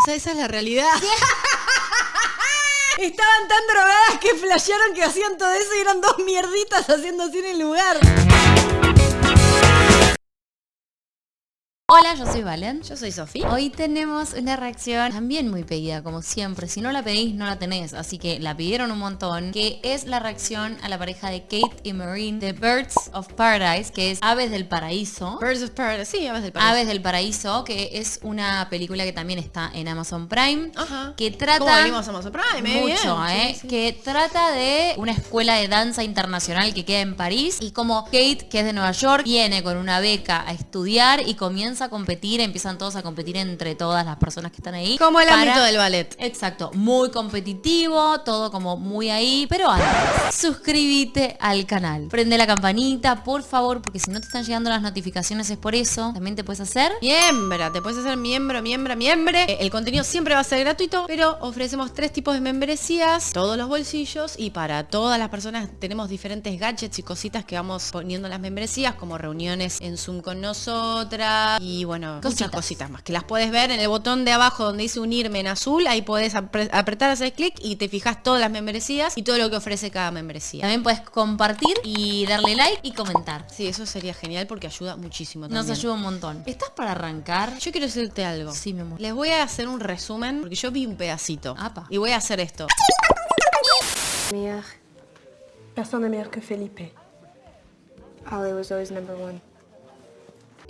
O sea, esa es la realidad. Estaban tan drogadas que flashearon que hacían todo eso y eran dos mierditas haciendo así en el lugar. Hola, yo soy Valen. Yo soy Sofía. Hoy tenemos una reacción también muy pedida, como siempre. Si no la pedís, no la tenés. Así que la pidieron un montón. Que es la reacción a la pareja de Kate y Marine de Birds of Paradise, que es Aves del Paraíso. Birds of Paradise. Sí, Aves del Paraíso. Aves del Paraíso, que es una película que también está en Amazon Prime. Ajá. Que trata... ¿Cómo venimos a Amazon Prime? eh? Mucho, Bien. ¿eh? Sí, sí. Que trata de una escuela de danza internacional que queda en París y como Kate, que es de Nueva York, viene con una beca a estudiar y comienza a competir, empiezan todos a competir entre todas las personas que están ahí. Como el para- ámbito del ballet. Exacto, muy competitivo, todo como muy ahí, pero antes, suscríbete al canal, prende la campanita, por favor, porque si no te están llegando las notificaciones es por eso, también te puedes hacer Miembra, te puedes hacer miembro, miembra, miembre. Eh, El contenido siempre va a ser gratuito, pero ofrecemos tres tipos de membresías, todos los bolsillos y para todas las personas tenemos diferentes gadgets y cositas que vamos poniendo en las membresías, como reuniones en Zoom con nosotras y bueno, muchas Cositas. más que las puedes ver en el botón de abajo donde dice unirme en azul, ahí puedes apre- apretar, hacer clic y te fijas todas las membresías y todo lo que ofrece cada membresía. También puedes compartir y darle like y comentar. Sí, eso sería genial porque ayuda muchísimo Nos ayuda un montón. ¿Estás para arrancar? Yo quiero decirte algo. Sí, mi amor. Les voy a hacer un resumen porque yo vi un pedacito. Apa. Y voy a hacer esto. Personne n'est meilleur que Felipe. Holly was always number one.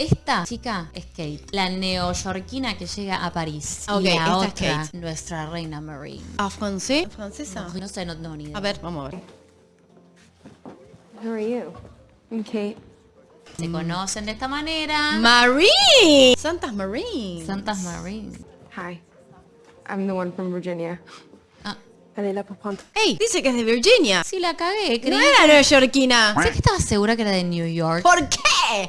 Esta chica es Kate, la neoyorquina que llega a París. Ok, y la esta es otra, Kate. nuestra reina Marine. ¿A francés? ¿Francesa? No sé, no tengo ni idea. A ver, vamos a ver. Who are you? I'm Kate. Se conocen de esta manera. Marine. Santas Marine. Santas Marine. Hi. I'm the one from Virginia. Ah, prendre. Ey, dice que es de Virginia. sí la cagué, creí. No era neoyorquina. Sé que estaba segura que era de New York. ¿Por qué?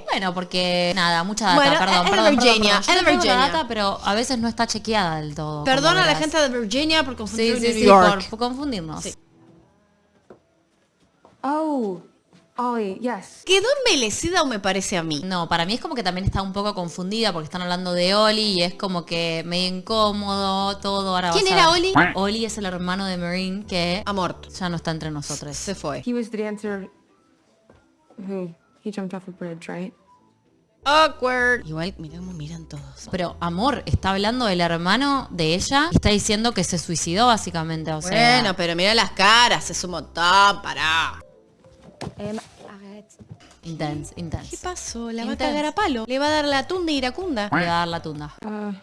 Bueno, porque nada, mucha data, Bueno, perdón, es de perdón, perdón, Virginia, perdón. Yo tengo la Virginia. data, pero a veces no está chequeada del todo. Perdona a la gente de Virginia por confundir Sí, sí, New sí, York. por, por confundirnos. Sí. Oh, Ollie, yes. ¿Quedó envelecida o me parece a mí? No, para mí es como que también está un poco confundida porque están hablando de Oli y es como que medio incómodo todo. Ahora ¿Quién era Oli? Oli es el hermano de Marine que Amor. ya no está entre nosotros. Se fue. He was the dancer who he jumped off a bridge, right? Awkward. Igual, mirá cómo miran todos. Pero amor, está hablando del hermano de ella está diciendo que se suicidó básicamente. O sea, Bueno, pero mira las caras, es un montón, pará. Em, arrête. intense, ¿Qué intense. pasó? La va a cagar a palo. Le va a dar la tunda iracunda. Le va a dar la tunda. Uh,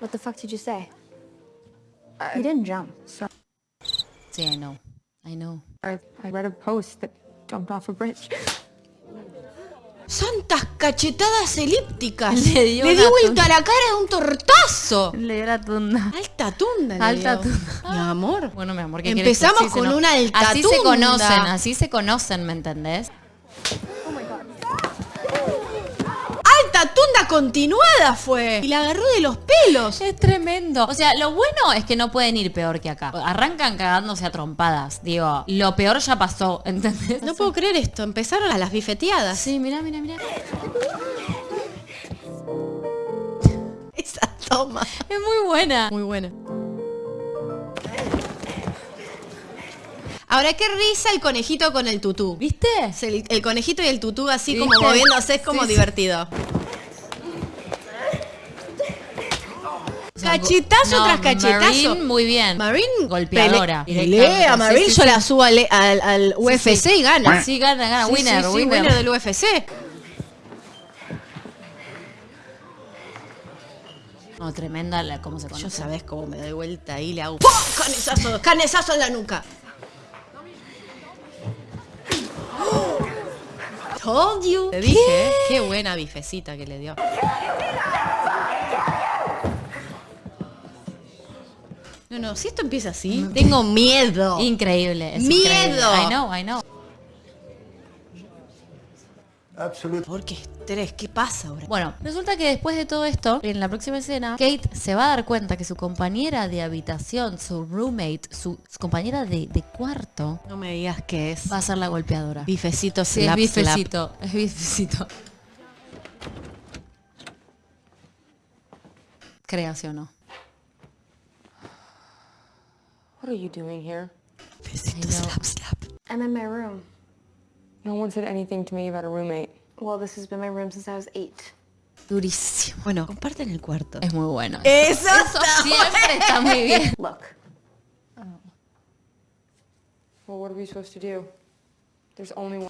What the fuck did you say? he didn't jump. so Sí, I know. I know. I, I read a post that jumped off a bridge. Santas cachetadas elípticas. Le dio vuelta la cara de un tortazo. Le dio la tunda. Alta tunda. le Alta dio. tunda. Mi amor. Bueno, mi amor, ¿qué que- Empezamos sí, con no- una alta Así se tunda. conocen, así se conocen, ¿me entendés? Alta tunda continuada fue. Y la agarró de los pelos. Es tremendo. O sea, lo bueno es que no pueden ir peor que acá. Arrancan cagándose a trompadas. Digo, lo peor ya pasó, ¿entendés? No puedo creer esto. Empezaron a las bifeteadas. Sí, mira, mira, mira. Esa toma. Es muy buena. Muy buena. Ahora, qué risa el conejito con el tutú. ¿Viste? El, el conejito y el tutú así ¿Viste? como moviéndose es como Sí, divertido. Cachetazo no, tras cachetazo. Marine, muy bien. Marine Golpeadora. Pelea, Marine Sí, yo sí. la subo al, al- al UFC y gana. Sí, gana, gana. Winner, winner. winner del UFC. No, tremenda la, cómo se Yo conoce. sabés cómo me doy vuelta ahí, le hago ¡pum! canezazo, canezazo en la nuca. Told you. Te dije, ¿eh? qué buena bifecita que le dio. No, no, si esto empieza así, tengo miedo. Increíble. es Miedo. increíble. I know, I know. Absolute. Porque estrés, ¿qué pasa ahora? Bueno, resulta que después de todo esto, en la próxima escena, Kate se va a dar cuenta que su compañera de habitación, su roommate, su, su compañera de, de cuarto, No me digas que es va a ser la golpeadora. bifecito Sí, es slap, slap. bifecito, es bifecito. Crea, ¿sí o no? What are you doing here? I'm in my room. No one said anything to me about a roommate. Well, this has been my room since I was eight. Durísimo. Bueno, comparten el cuarto. Es muy bueno. Eso, Siempre está muy bien. Look, Well, what are we supposed to do?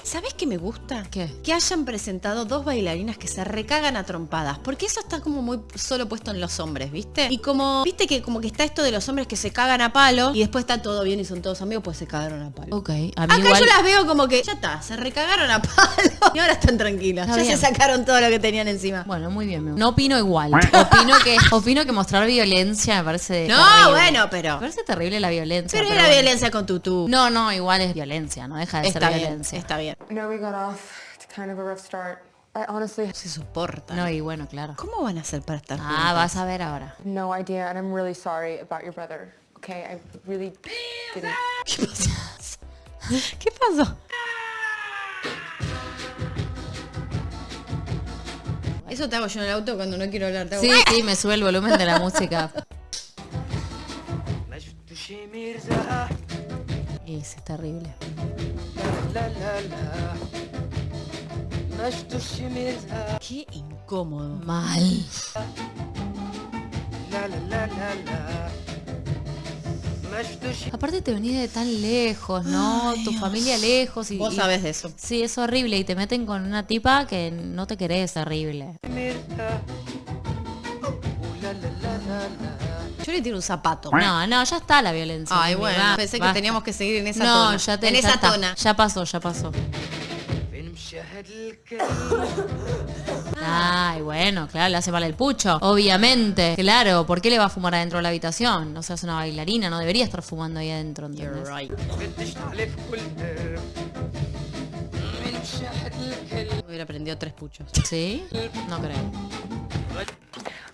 ¿Sabes qué me gusta? ¿Qué? Que hayan presentado dos bailarinas que se recagan a trompadas. Porque eso está como muy solo puesto en los hombres, ¿viste? Y como, viste que como que está esto de los hombres que se cagan a palo y después está todo bien y son todos amigos, pues se cagaron a palo. Ok, a mí Acá igual... yo las veo como que ya está, se recagaron a palo y ahora están tranquilas. Está ya bien. se sacaron todo lo que tenían encima. Bueno, muy bien. me- No opino igual. Opino que, opino que mostrar violencia me parece No, terrible. bueno, pero- Me parece terrible la violencia. Pero era bueno. violencia con tutú. No, no, igual es violencia, no deja de está ser bien, violencia. Está bien. I know we got off to kind of a rough start. I honestly Se soporta. No, y bueno, claro. ¿Cómo van a hacer para estar Ah, juntas? vas a ver ahora. no idea, and I'm really sorry about your brother. Okay, I really didn't. ¿Qué pasó? ¿Qué pasó? Eso te hago yo en el auto cuando no quiero hablar. Te hago- Sí, sí, me sube el volumen de la música. Es, es terrible. Qué incómodo. Mal. Aparte te venís de tan lejos, ¿no? tu familia lejos y... Vos y- sabés de eso. Sí, es horrible y te meten con una tipa que no te querés, horrible. Yo le tiro un zapato. No, no, ya está la violencia. Ay, bueno, va, pensé que teníamos que seguir en esa no, tona. ya te, en ya esa está. tona. Ya pasó, ya pasó. Ay, bueno, claro, le hace mal el pucho. Obviamente, claro. ¿Por qué le va a fumar adentro de la habitación? O sea, es una bailarina, no debería estar fumando ahí adentro, ¿entendés? You're right. Hubiera prendido tres puchos. ¿Sí? No creo.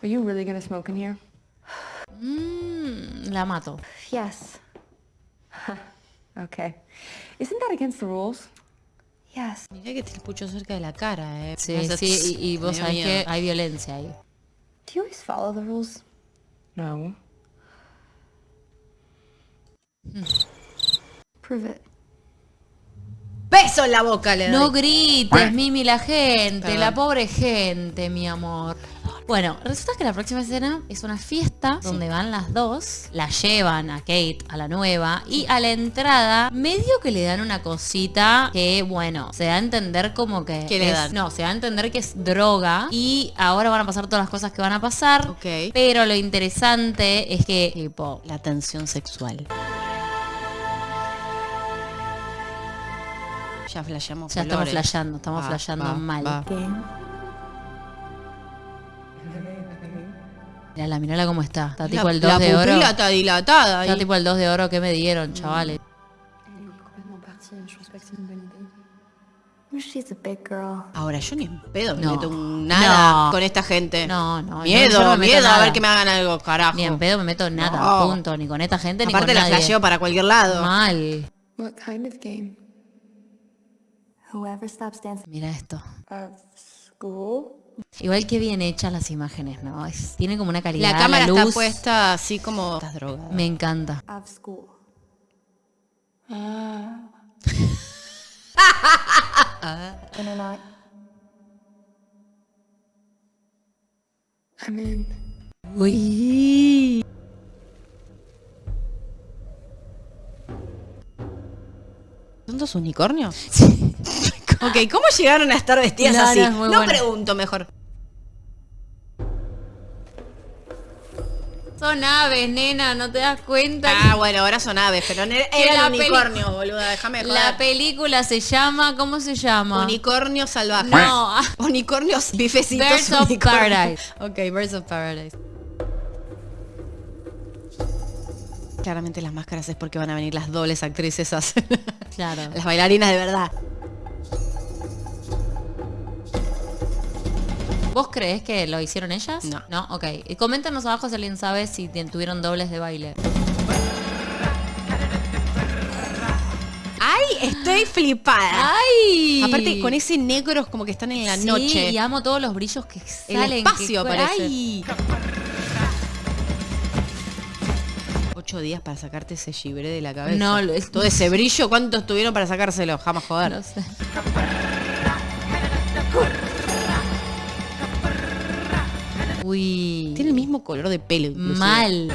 Are you really gonna smoke in here? Mm, la mato. yes, Okay. Isn't that against the rules? yes. Mirá que tiene el pucho cerca de la cara, eh. Sí, hace sí, y, y vos sabés miedo. que hay violencia ahí. Do you always follow the rules? No. Prove it. Beso en la boca le doy. No grites, Mimi, la gente, Perdón. la pobre gente, mi amor. Bueno, resulta que la próxima escena es una fiesta donde van las dos, la llevan a Kate, a la nueva, y a la entrada medio que le dan una cosita que, bueno, se da a entender como que... ¿Qué le es- dan? No, se da a entender que es droga y ahora van a pasar todas las cosas que van a pasar. Ok. Pero lo interesante es que, tipo, La tensión sexual. Ya flasheamos ya estamos flasheando, estamos Va, flasheando va, mal. va. Mirala, mirala cómo está. Está tipo La- el 2 la de oro. pupila está dilatada. Está ahí. tipo el 2 de oro que me dieron, chavales. She's a big girl. Ahora, yo ni en pedo me No. meto nada No. con esta gente. No, no, Miedo, no me miedo a ver que me hagan algo, carajo. Ni en pedo me meto nada, No. punto. Ni con esta gente, Aparte ni la con nadie. flasheo para cualquier lado. Mal. What kind of game? Whoever stops dancing. Mira esto. Of school? Igual que bien hechas las imágenes, ¿no? Es- tiene como una calidad. La cámara está luz. puesta así como... Estás drogada. Me encanta. I'm in. Uy. ¿Son dos unicornios? ok, ¿cómo llegaron a estar vestidas No, no, así? es muy no bueno. pregunto mejor. Son aves, nena, ¿no te das cuenta? Ah, bueno, ahora son aves, pero la peli- unicornios, boluda, déjame La joder. película se llama, ¿cómo se llama? Unicornios salvajes. No. Unicornios bifecitos. Birds of. Paradise. Ok, Birds of Paradise. Claramente las máscaras es porque van a venir las dobles actrices a hacer Claro. las bailarinas de verdad. ¿Vos creés que lo hicieron ellas? No. No, ok. Y coméntanos abajo si alguien sabe si tuvieron dobles de baile. ¡Ay! Estoy flipada. ¡Ay! Aparte, con ese negro es como que están en la Sí, noche. y amo todos los brillos que El salen. espacio que- parece. ¡Ay! ocho días para sacarte ese gibré de la cabeza. No, lo es- Todo ese brillo, ¿cuántos tuvieron para sacárselo? Jamás joder. No sé. Uy. Tiene el mismo color de pelo. inclusive. Mal.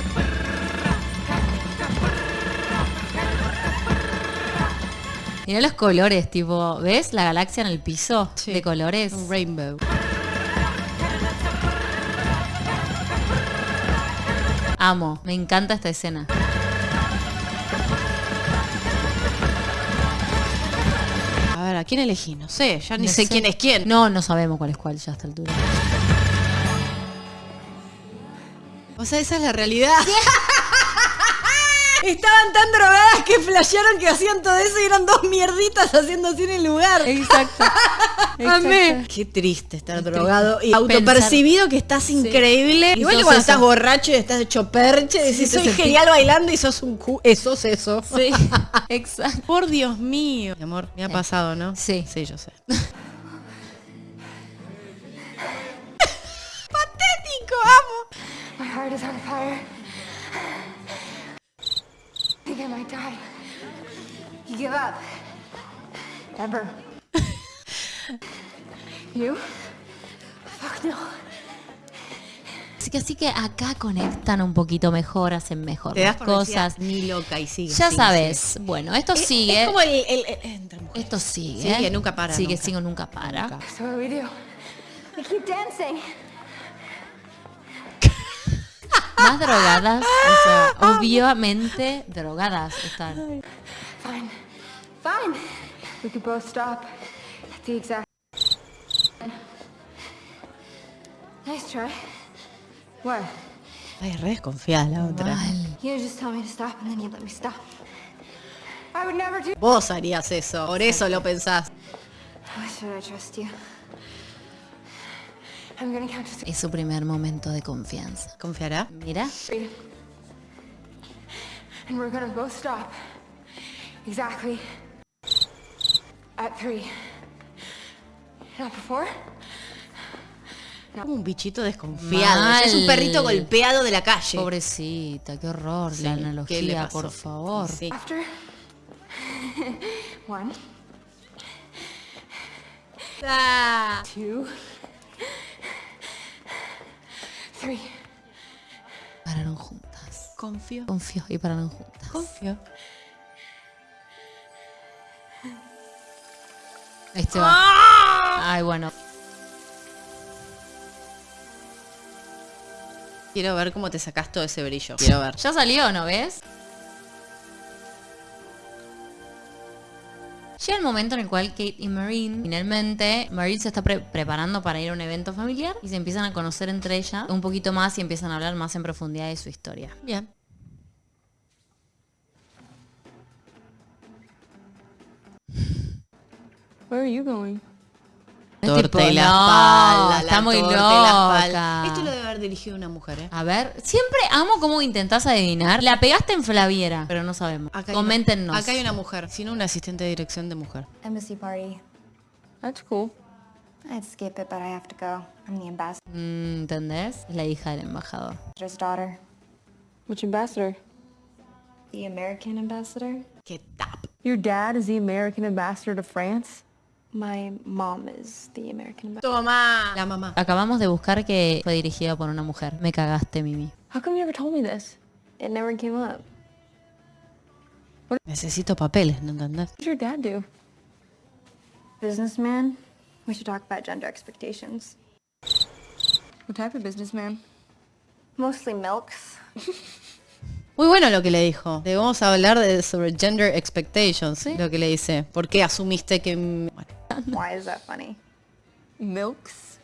Mira los colores, tipo, ¿ves la galaxia en el piso Sí. de colores? Un rainbow. Amo, me encanta esta escena. A ver, ¿a quién elegí? No sé, ya ni No sé, sé. quién es quién. No, no sabemos cuál es cuál ya a esta altura. O sea, esa es la realidad. Estaban tan drogadas que flashearon que hacían todo eso y eran dos mierditas haciendo así en el lugar. Exacto. Amé. Qué triste estar Qué drogado y autopercibido que estás increíble. Igual que cuando eso. estás borracho y estás hecho perche, decís, soy genial bailando y sos un cu... eh, sos eso. Sí, exacto. Por Dios mío. Mi amor, me ha pasado, ¿no? Sí. Sí, yo sé. Patético, amo. My heart is on fire. I think I might die. You give up. Never. you? Fuck no. Así que así que acá conectan un poquito mejor, hacen mejor Te las das cosas. ni loca y sigue. Ya sigue, sabes. sigue. Bueno, esto Es- sigue. Es como el, el- el- entre mujeres. Esto sigue. Sigue, nunca para, Sigue, nunca. sigue, nunca para. Nunca. So what we do? We keep dancing. Más drogadas, o sea, obviamente drogadas están. Fine. Fine. We could both stop at the exact. Nice try. What? Ay, re desconfiada la otra. Mal. You just tell me to stop and then you let me stop. I would never do. Vos harías eso, por eso lo pensás. Why should I trust you? Es su primer momento de confianza. ¿Confiará? Mira. And we're gonna both stop. Exactly. At three. Not before? Como un bichito desconfiado. Mal. Es un perrito golpeado de la calle. Pobrecita, qué horror Sí, la ¿qué le analogía, pasó? por favor. Sí. After. One. Two. Three. Pararon juntas. Confío. Confío y pararon juntas. Confío. Ahí se va. ¡Ah! Ay, bueno. Quiero ver cómo te sacás todo ese brillo. Quiero ver. Ya salió, ¿no ves? Llega el momento en el cual Kate y Marine, finalmente, Marine se está pre- preparando para ir a un evento familiar y se empiezan a conocer entre ellas un poquito más y empiezan a hablar más en profundidad de su historia. Bien. Where are you going? Tipo, y la no, espalda. está la muy torta y la espalda. loca. Esto lo dirigido una mujer, ¿eh? A ver, siempre amo cómo intentás adivinar. La pegaste en Flaviera, pero no sabemos. Acá hay Coméntenos. Una, acá hay una mujer, sino una asistente de dirección de mujer. Embassy party. That's cool. I'd skip it, but I have to go. I'm the ambassador's Mm, ¿Entendés? Es la hija del embajador. daughter. Which ambassador? The American ambassador? ¡Qué tap! Your dad is the American ambassador to France? My mom is the American. ¡Toma! La mamá. Acabamos de buscar que fue dirigida por una mujer. Me cagaste, Mimi. How come you never told me this? It never came up. Necesito papeles, ¿no entendés? What did your dad do? Businessman? We should talk about gender expectations. What type of businessman? Mostly milks. Muy bueno lo que le dijo. Debemos hablar de, sobre gender expectations, lo que le dice. ¿Por qué asumiste que... Bueno, Why is that funny? Milks?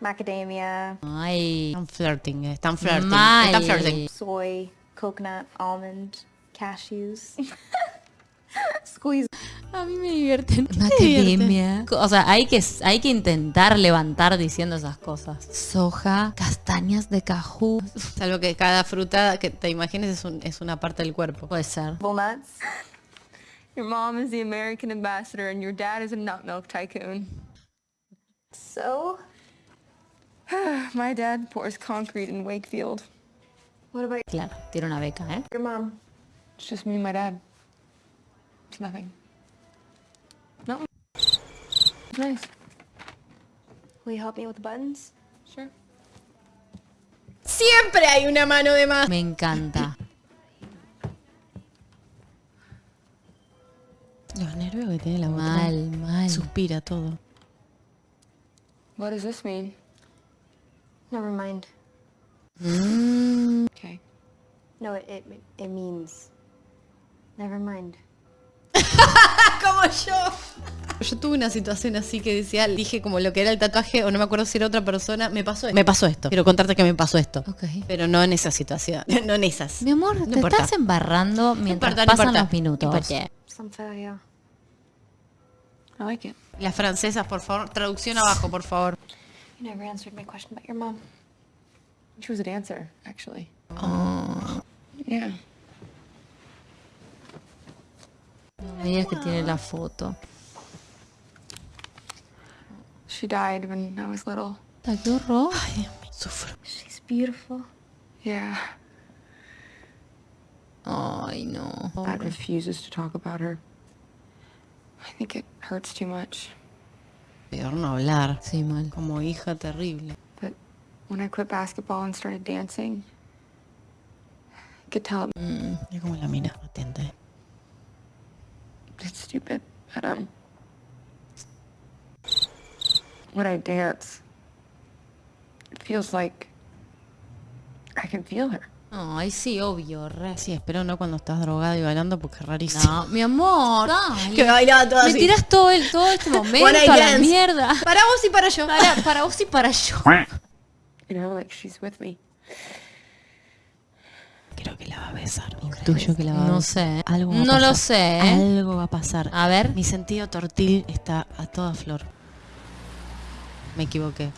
Macadamia, Ay. están flirting, eh, están flirting. Mal. Están flirting. soy, coconut, almond, cashews. Squeeze. A mí me divierten. Academia. O sea, hay que, hay que intentar levantar diciendo esas cosas. Soja, castañas de cajú. Salvo que cada fruta que te imagines es, un- es una parte del cuerpo. Puede ser. nuts. Your mom is the American ambassador and your dad is a nut milk tycoon. So, My dad pours concrete in Wakefield. What about Claro, tiene una beca, ¿eh? your mom? It's just me and my dad. It's nothing. No. It's nice. Will you help me with the buttons? Sure. Siempre hay una mano de más. Me encanta. Los nervios que tiene la otra. Mal, mal. Suspira todo. What does this mean? Never mind. Okay. No, it, it, it means... Never mind. Como yo. Yo tuve una situación así que decía, dije como lo que era el tatuaje, o no me acuerdo si era otra persona, me pasó esto. Me pasó esto. Quiero contarte que me pasó esto. Ok. Pero no en esa situación. No en esas. Mi amor, No te importa. estás embarrando mientras importa, no pasan importa. los minutos. No importa. Some failure. I like it. Las francesas, por favor. Traducción abajo, por favor. You never answered my question about your mom. She was a dancer, actually. Oh. Yeah. Digas que tiene la foto. She died when I was little. Ay, qué horror. Ay, sufro. She's beautiful. Yeah. Ay, no. Dad refuses to talk about her. I think it hurts too much. Peor no hablar. Sí, mal. Como hija terrible. But when I quit basketball and started dancing, I could tell Mira cómo la mira. Atenta. eh. it's stupid, but um, when I dance, it feels like I can feel her. Ay, sí, obvio, re. Sí, espero no cuando estás drogado y bailando porque es rarísimo. No, mi amor. dale. Que bailaba todo Me así. tiras todo, el, todo este momento One a night la dance. mierda. Para vos y para yo. Para, para vos y para yo. You know, like she's with me. Creo que la va a besar. Intuyo que la va a No sé. Algo va a No pasar. lo sé. Algo va a pasar. A ver. Mi sentido tortil está a toda flor. Me equivoqué.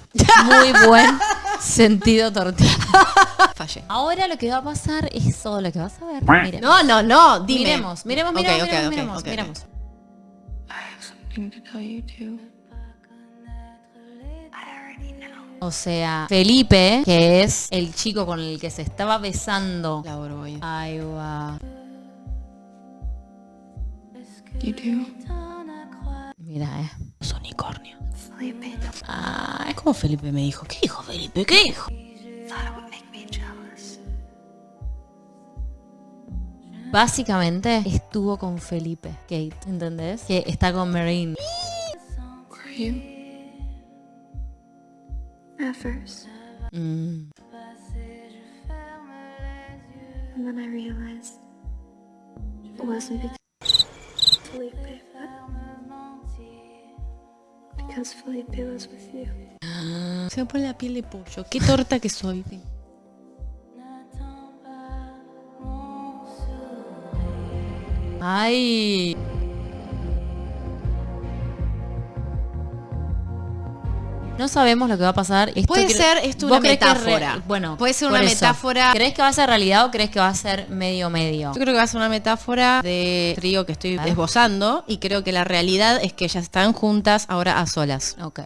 Muy buen sentido tortilla. Fallé. Ahora lo que va a pasar es todo lo que vas a ver. No, no, no. Dime. Miremos, miremos, miremos, ok, miremos, ok, miremos, ok, ok. miremos. I have something to tell you too. O sea, Felipe, que es el chico con el que se estaba besando. La Borbolla. Ahí va. Mira, eh. Los unicornios. Felipe, Ay, ¿Cómo Felipe me dijo? ¿Qué dijo Felipe? ¿Qué dijo? Básicamente estuvo con Felipe, Kate, ¿entendés? Que está con Marine. Mm. And then I realized it wasn't because with you. Se me pone la piel de pollo. Qué torta que soy. Ay. No sabemos lo que va a pasar. Esto Puede ser esto ¿Vos una metáfora. re- Bueno, Puede ser una eso. metáfora. ¿Crees que va a ser realidad o crees que va a ser medio medio? Yo creo que va a ser una metáfora de trío que estoy esbozando y creo que la realidad es que ellas están juntas ahora a solas. Ok.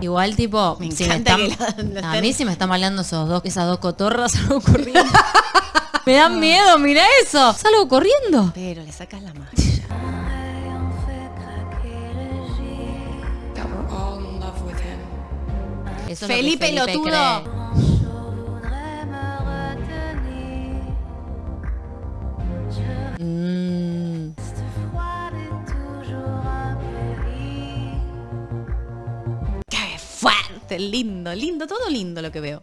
Igual tipo, Me si me encanta están- que la- la a mí si me están maleando esos dos, esas dos cotorras, salgo corriendo. me dan miedo, mira eso. Salgo corriendo. Pero le sacas la magia. Eso es lo que Felipe Felipe Lotudo. Mm, ¡Qué fuerte! Lindo, lindo, todo lindo lo que veo.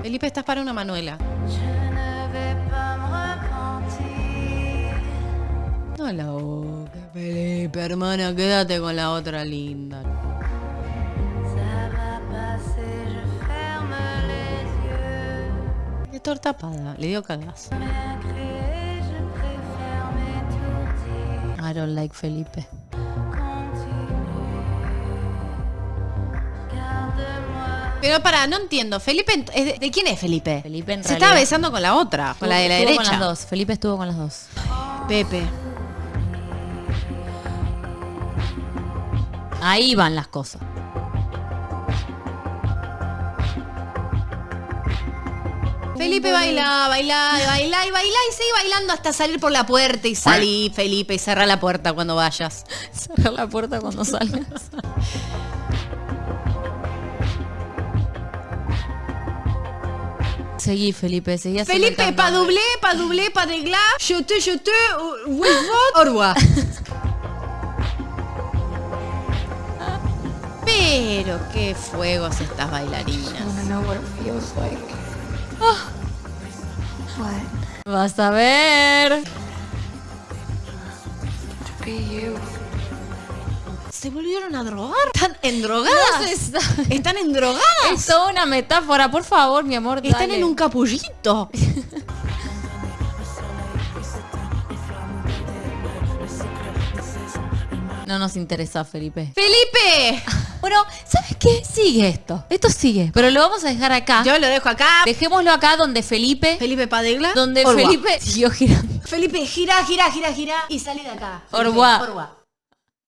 Felipe, estás para una Manuela. No la Felipe, hermana, quédate con la otra linda. De torta tapada, le dio cagazo. I don't like Felipe. Pero para, no entiendo. Felipe, ¿es de, de quién es Felipe? Felipe en Se realidad- estaba besando con la otra, con la de la Estuvo derecha. con las dos. Felipe estuvo con las dos. Pepe. Ahí van las cosas. Felipe baila, baila, baila y baila y sigue bailando hasta salir por la puerta y salí, Felipe, y cerra la puerta cuando vayas. Cerrar la puerta cuando salgas. Seguí, Felipe, seguí Felipe, doublé, pas doublé, pas de glas, je te, je te, euh, au revoir. Pero qué fuegos estas bailarinas. What? Vas a ver. ¿Se volvieron a drogar? ¿Están endrogadas? No. ¿Están endrogadas? Es toda una metáfora, por favor, mi amor. Están dale. en un capullito. No nos interesa, Felipe. ¡Felipe! Bueno, ¿sabes qué? Sigue esto. Esto sigue. Pero lo vamos a dejar acá. Yo lo dejo acá. Dejémoslo acá donde Felipe. Felipe Padegla. donde Orwa. Felipe siguió girando. Felipe, gira, gira, gira, gira y salí de acá. Orwa. Felipe, Orwa.